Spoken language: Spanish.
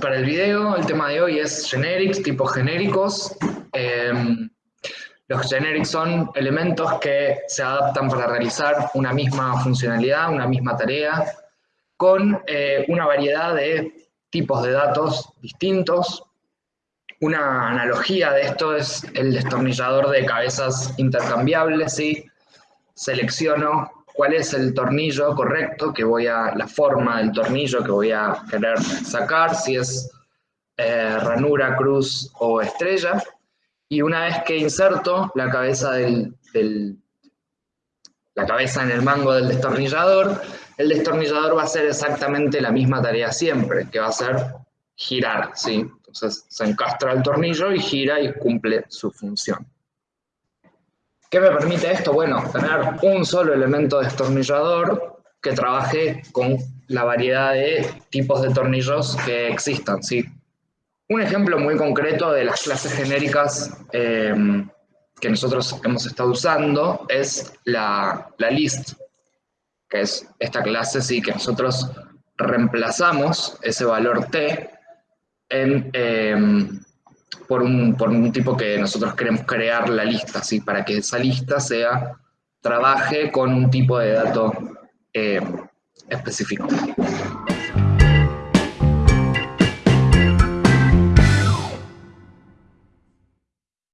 para el video. El tema de hoy es generics, tipos genéricos. Em, los generics son elementos que se adaptan para realizar una misma funcionalidad, una misma tarea, con eh, una variedad de tipos de datos distintos. Una analogía de esto es el destornillador de cabezas intercambiables, ¿sí? Selecciono cuál es el tornillo correcto que voy a, la forma del tornillo que voy a querer sacar, si es eh, ranura, cruz o estrella, y una vez que inserto la cabeza, del, la cabeza en el mango del destornillador, el destornillador va a hacer exactamente la misma tarea siempre, que va a ser girar, ¿sí? Entonces se encastra el tornillo y gira y cumple su función. ¿Qué me permite esto? Bueno, tener un solo elemento destornillador que trabaje con la variedad de tipos de tornillos que existan, ¿sí? Un ejemplo muy concreto de las clases genéricas eh, que nosotros hemos estado usando es la, list, que es esta clase, sí, que nosotros reemplazamos ese valor t en, eh, por un, tipo que nosotros queremos crear la lista, ¿sí? para que esa lista sea, trabaje con un tipo de dato eh, específico.